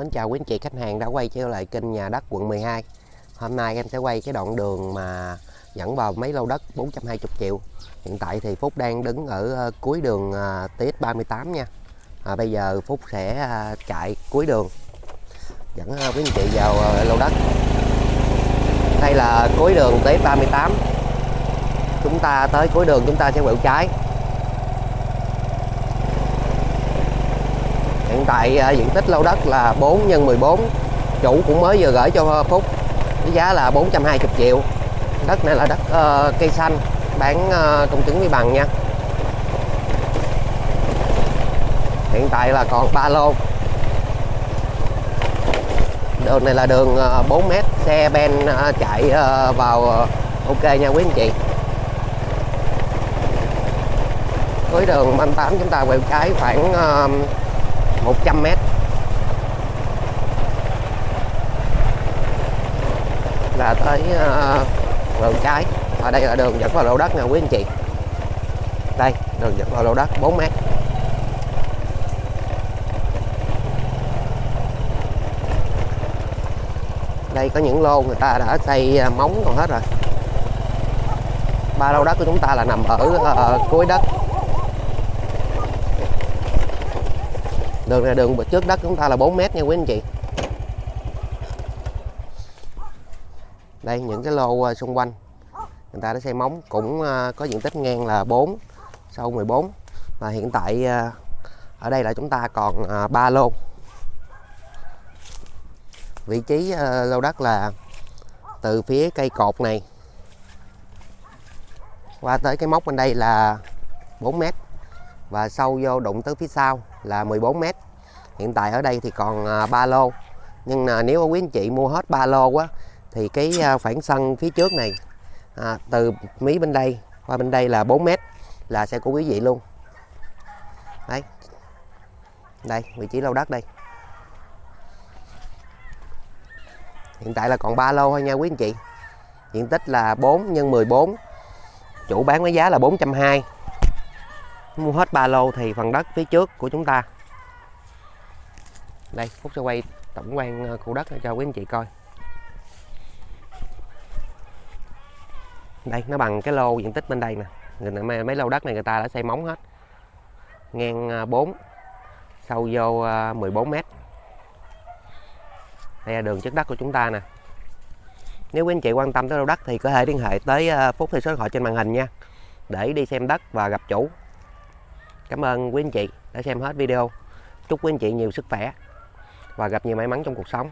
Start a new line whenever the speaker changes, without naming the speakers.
Mến chào quý anh chị khách hàng đã quay trở lại kênh nhà đất quận 12 Hôm nay em sẽ quay cái đoạn đường mà dẫn vào mấy lô đất 420 triệu. Hiện tại thì Phúc đang đứng ở ờ, cuối đường ờ, TX38 nha. À, Bây giờ Phúc sẽ ờ, chạy cuối đường. Dẫn quý anh chị vào lô đất. Đây là cuối đường TX38 Chúng ta tới cuối đường chúng ta sẽ quẹo trái. Hiện tại à, diện tích lô đất là 4 x 14 Chủ cũng mới vừa gửi cho Phúc với giá là 420 triệu. Đất này là đất uh, cây xanh bán uh, công chứng với bằng nha. Hiện tại là còn 3 lô. Đường này là đường ờ, 4m Xe ben chạy vào ok nha quý anh chị. Cuối đường 38 chúng ta quẹo trái khoảng 100 mét. Là tới ờ, uh, đường trái. Và đây là đường dẫn vào lô đất nè quý anh chị. Đây đường dẫn vào lô đất 4 mét. Đây có những lô người ta đã xây ờ, móng còn hết rồi. Ba lô đất của chúng ta là nằm ở uh, cuối đất. Đường này đường trước đất chúng ta là 4 mét nha quý anh chị. Đây, những cái lô à, xung quanh. Người ta đã xây móng, cũng à, có diện tích ngang là 4 sâu 14 và hiện tại à, ở đây là chúng ta còn 3 lô. Vị trí lô đất là từ phía cây cột này. Qua tới cái móc bên đây là 4 mét và sâu vô đụng tới phía sau là 14 mét. Hiện tại ở đây thì còn à, 3 lô. Nhưng mà nếu quý anh chị mua hết 3 lô quá thì cái à, khoảng sân phía trước này à, từ mí bên đây qua bên đây là 4 mét là sẽ của quý vị luôn. Đấy. Đây vị trí lô đất đây. Hiện tại là còn 3 lô thôi nha quý anh chị. Diện tích là 4 x 14 chủ bán với giá là 420 mua hết ba lô thì phần đất phía trước của chúng ta. Đây Phúc sẽ quay tổng quan ờ, khu đất cho quý anh chị coi. Đây nó bằng cái lô diện tích bên đây nè. Người mấy, mấy lô đất này người ta đã xây móng hết. Ngang ờ, 4 sâu vô ờ, 14 mét. Đây là đường trước đất của chúng ta nè. Nếu quý anh chị quan tâm tới lô đất thì có thể liên hệ tới Phúc theo số điện thoại trên màn hình nha. Để đi xem đất và gặp chủ. Cảm ơn quý anh chị đã xem hết video. Chúc quý anh chị nhiều sức khỏe và gặp nhiều may mắn trong cuộc sống.